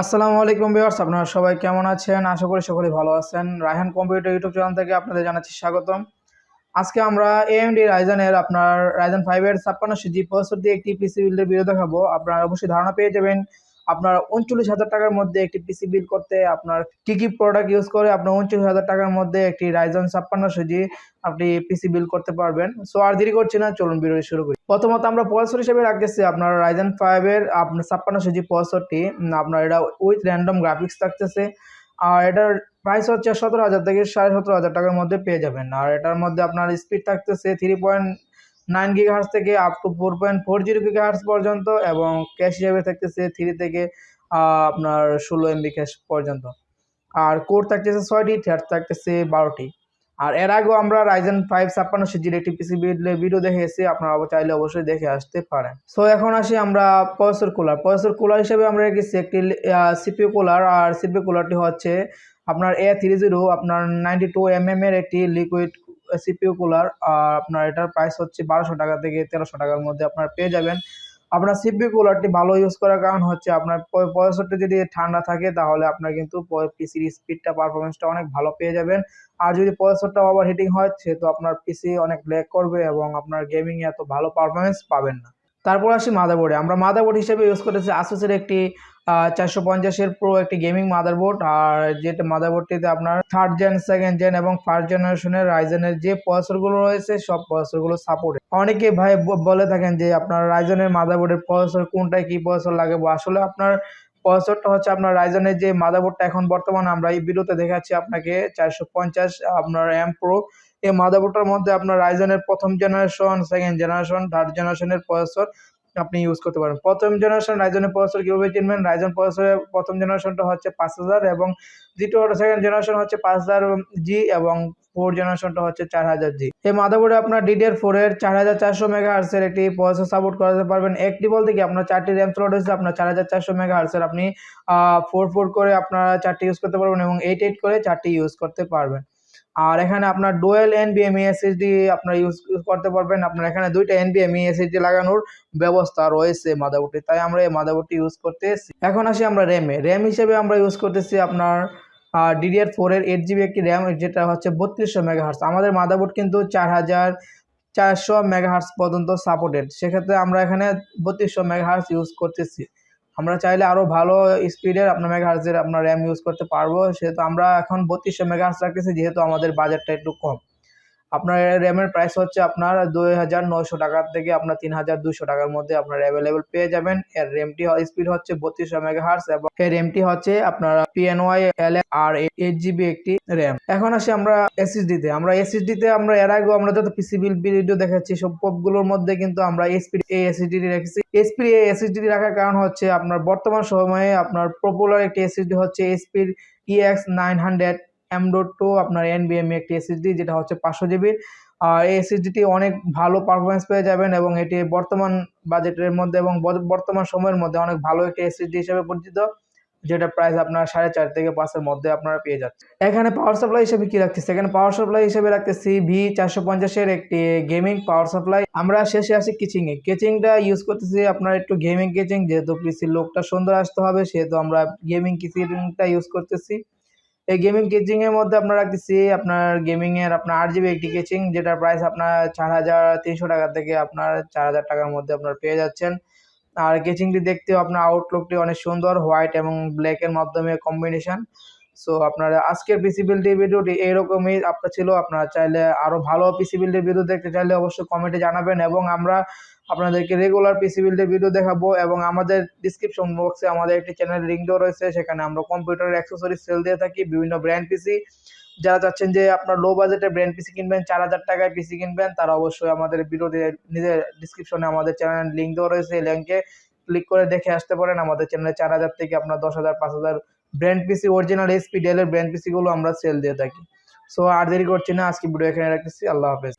আসসালামু আলাইকুম ভিউয়ার্স, আপনারা সবাই কেমন আছেন? আশা করি সকলে ভালো আছেন। রায়হান কম্পিউটার ইউটিউব চ্যানেল থেকে আপনাদের জানাচ্ছি স্বাগতম। আজকে আমরা এএমডি রাইজানের আপনার রাইজান ফাইভের ছাপ্পান্ন জি প্রসেসর দিয়ে একটি পিসি বিল্ডের ভিডিও দেখাবো। আপনারা অবশ্যই ধারণা পেয়ে যাবেন আপনার উনচল্লিশ হাজার টাকার মধ্যে একটি পিসি বিল করতে আপনার কী কী প্রোডাক্ট ইউজ করে আপনার উনচল্লিশ হাজার টাকার মধ্যে একটি রাইজন ছাপ্পান্নশো জি আপনি পিসি বিল করতে পারবেন। সো আর দেরি করছি না, চলুন ভিডিও শুরু করি। প্রথমত আমরা প্রসেসর হিসেবে রাখতেছি আপনার রাইজন ফাইভের আপনার ছাপ্পান্নশো জি প্রসেসরটি আপনার এটা উইথ র্যান্ডম গ্রাফিক্স থাকতেছে। আর এটার প্রাইস হচ্ছে সতেরো হাজার থেকে সাড়ে সতেরো হাজার টাকার মধ্যে পেয়ে যাবেন। আর এটার মধ্যে আপনার স্পিড থাকতেছে three point nine giga hertz থেকে up to four point four zero giga hertz পর্যন্ত এবং ক্যাশ হিসেবে থাকতেছে থ্রি থেকে আপনার ষোলো এমবি ক্যাশ পর্যন্ত। আর কোড থাকতেছে ছয়টি থ্রেড থাকতেছে বারোটি। আর এর আগেও আমরা রাইজেন ফাইভ ছাপ্পান্ন সিজির একটি পিসি ভিডিও দেখে এসেছি আপনারা চাইলে অবশ্যই দেখে আসতে পারেন। সো এখন আসি আমরা পয়সর কুলার পয়সর কুলার হিসেবে আমরা রেখেছি একটি সিপিও কুলার আর সিপিও কুলারটি হচ্ছে আপনার এ থ্রি জিরো আপনার নাইনটি টু এম এম এর একটি লিকুইড সিপিও কুলার আপনার এটার প্রাইস হচ্ছে বারোশো টাকা থেকে তেরোশো টাকার মধ্যে আপনার পেয়ে যাবেন। আপনার সিপি কুলারটি ভালো ইউজ করার কারণ হচ্ছে আপনার প্রসেসরটি যদি ঠান্ডা থাকে তাহলে আপনার কিন্তু পিসির স্পিডটা পারফরমেন্সটা অনেক ভালো পেয়ে যাবেন। আর যদি প্রসেসরটা ওভার হিটিং হয় তো আপনার পিসি অনেক ল্যাগ করবে এবং আপনার গেমিংয়ে এত ভালো পারফরমেন্স পাবেন না। তারপর আসি মাদারবোর্ডে আমরা মাদারবোর্ড হিসেবে ইউজ করেছি আসুসের একটি চারশো পঞ্চাশের প্রো একটি গেমিং মাদারবোর্ড আর যেটা মাদারবোর্ডটিতে আপনার থার্ড জেন সেকেন্ড জেন এবং ফার্স্ট জেনারেশনের রাইজেনের যে প্রসেসরগুলো রয়েছে, সব প্রসেসরগুলো সাপোর্ট অনেকে ভাই বলে থাকেন যে আপনার রাইজেনের মাদারবোর্ডের প্রসেসর কোনটায় কি প্রসেসর লাগে আসলে আপনার প্রসেসরটা হচ্ছে আপনার রাইজনের যে মাদারবোর্ডটা এখন বর্তমানে আমরা এই ভিডিওতে দেখাচ্ছি আপনাকে, চারশো পঞ্চাশ আপনার এম প্রো এই মাদারবোর্ডটার মধ্যে আপনার রাইজনের প্রথম জেনারেশন সেকেন্ড জেনারেশন থার্ড জেনারেশনের প্রসেসর আপনি ইউজ করতে পারেন প্রথম জেনারেশন রাইজনের প্রসেসর কীভাবে চিনবেন রাইজন প্রসেসরের প্রথম জেনারেশনটা হচ্ছে পাঁচ হাজার এবং দ্বিতীয় সেকেন্ড জেনারেশন হচ্ছে পাঁচ হাজার জি এবং ফোর জেনারেশনটা হচ্ছে চার হাজার জি এই মাদাবোর্ডে আপনার ডিডিআর ফোর এর চার হাজার চারশো মেগা হার্সের একটি প্রসেসর সাপোর্ট করাতে পারবেন। একটি বলতে কি, আপনার চারটি র্যাম স্লট হচ্ছে আপনার চার হাজার চারশো মেগা হার্সের আপনি ফোর ফোর করে আপনারা চারটি ইউজ করতে পারবেন এবং এইট এইট করে চারটি ইউজ করতে পারবেন। আর এখানে আপনার ডোয়েল এনবিএমই এসএসডি আপনার ইউজ করতে পারবেন। আপনার এখানে দুইটা এনবিএমই এসএসডি লাগানোর ব্যবস্থা রয়েছে মাদাবোর্ডটি তাই আমরা এই মাদাবোর্ডটি ইউজ করতেছি এখন আসি আমরা র্যামে র্যাম হিসেবে আমরা ইউজ করতেছি আপনার ডিডিআর ফোর এর এইট জিবি একটি র্যাম যেটা হচ্ছে বত্রিশশো মেগাহার্স আমাদের মাদাবোর্ড কিন্তু চার হাজার চারশো মেগাহার্স পর্যন্ত সাপোর্টেড সেক্ষেত্রে আমরা এখানে বত্রিশশো মেগাহার্স ইউজ করতেছি। আমরা চাইলে আরও ভালো স্পিডের আপনার মেগাহার্সের আপনার র্যাম ইউজ করতে পারব। সেহেতু আমরা এখন বত্রিশশো মেগাহার্স রাখতেছি, যেহেতু আমাদের বাজেটটা একটু কম। আপনার র্যামের প্রাইস হচ্ছে আপনার দুই হাজার নয়শো টাকার থেকে আপনার তিন হাজার দুশো টাকার মধ্যে আপনার অ্যাভেলেবেল পেয়ে যাবেন। এর র্যামটি স্পিড হচ্ছে বত্রিশশো মেগাহার্স এবং এর র্যামটি হচ্ছে আপনার PNY L R eight GB একটি র্যাম এখন আসি আমরা এসএসডিতে আমরা এসএসডিতে আমরা এর আগেও আমরা যত পিসিবিল ভিডিও দেখাচ্ছি, সব পপগুলোর মধ্যে কিন্তু আমরা এসপিড এই এসএসডি রেখেছি। এসপি এই এসএসডি রাখার কারণ হচ্ছে আপনার বর্তমান সময়ে আপনার পপুলার একটি এসএসডি হচ্ছে এসপির EX nine hundred M dot two আপনার এনবিএমই একটি এসএসডি যেটা হচ্ছে পাঁচশো জিবির এই এসএসডিটি অনেক ভালো পারফরমেন্স পেয়ে যাবেন এবং এটি বর্তমান বাজেটের মধ্যে এবং বর্তমান সময়ের মধ্যে অনেক ভালো একটি এসএসডি হিসেবে পরিচিত, যেটা প্রাইস আপনার সাড়ে চার থেকে পাঁচের মধ্যে আপনারা পেয়ে যাচ্ছেন। এখানে পাওয়ার সাপ্লাই হিসেবে কি রাখতেছি? এখানে পাওয়ার সাপ্লাই হিসেবে রাখতেছি ভি চারশো পঞ্চাশের একটি গেমিং পাওয়ার সাপ্লাই আমরা শেষে আসি কিচিংয়ে কেচিংটা ইউজ করতেছি আপনার একটু গেমিং কেচিং যেহেতু পিসির লোকটা সুন্দর আসতে হবে, সেহেতু আমরা গেমিং কিচিংটা ইউজ করতেছি। এই গেমিং কেচিং এর মধ্যে আপনার রাখতেছি আপনার গেমিং এর আপনার আট জিবি একটি কেচিং যেটার প্রাইস আপনার চার হাজার তিনশো টাকা থেকে আপনার চার হাজার টাকার মধ্যে আপনার পেয়ে যাচ্ছেন। আর কেচিংটি দেখতেও আপনার আউটলুকটি অনেক সুন্দর হোয়াইট এবং ব্ল্যাকের মাধ্যমে কম্বিনেশন সো আপনার আজকের পিসি বিল্ডের ভিডিওটি এইরকমই আপনার ছিল, আপনারা চাইলে আরও ভালো পিসি বিল্ডের ভিডিও দেখতে চাইলে অবশ্যই কমেন্টে জানাবেন এবং আমরা আপনাদেরকে রেগুলার পিসি বিল্ডের ভিডিও দেখাবো এবং আমাদের ডিসক্রিপশন বক্সে আমাদের একটি চ্যানেল লিঙ্ক রয়েছে, সেখানে আমরা কম্পিউটারের অ্যাক্সেসরি সেল দিয়ে থাকি, বিভিন্ন ব্র্যান্ড পিসি যারা চাচ্ছেন যে আপনার লো বাজেটে ব্র্যান্ড পিসি কিনবেন, চার হাজার টাকায় পিসি কিনবেন, তারা অবশ্যই আমাদের ভিডিওতে নিজের ডিসক্রিপশনে আমাদের চ্যানেল লিঙ্ক দেওয়া রয়েছে, এই লিঙ্কে ক্লিক করে দেখে আসতে পারেন। আমাদের চ্যানেলে চার হাজার থেকে আপনার দশ হাজার, পাঁচ হাজার ব্র্যান্ড পিসি অরিজিনাল এসপি ডেলের ব্র্যান্ড পিসিগুলো আমরা সেল দিয়ে থাকি। সো আর দেরি করছি না, আজকে ভিডিও এখানে রাখতেছি, আল্লাহ হাফেজ।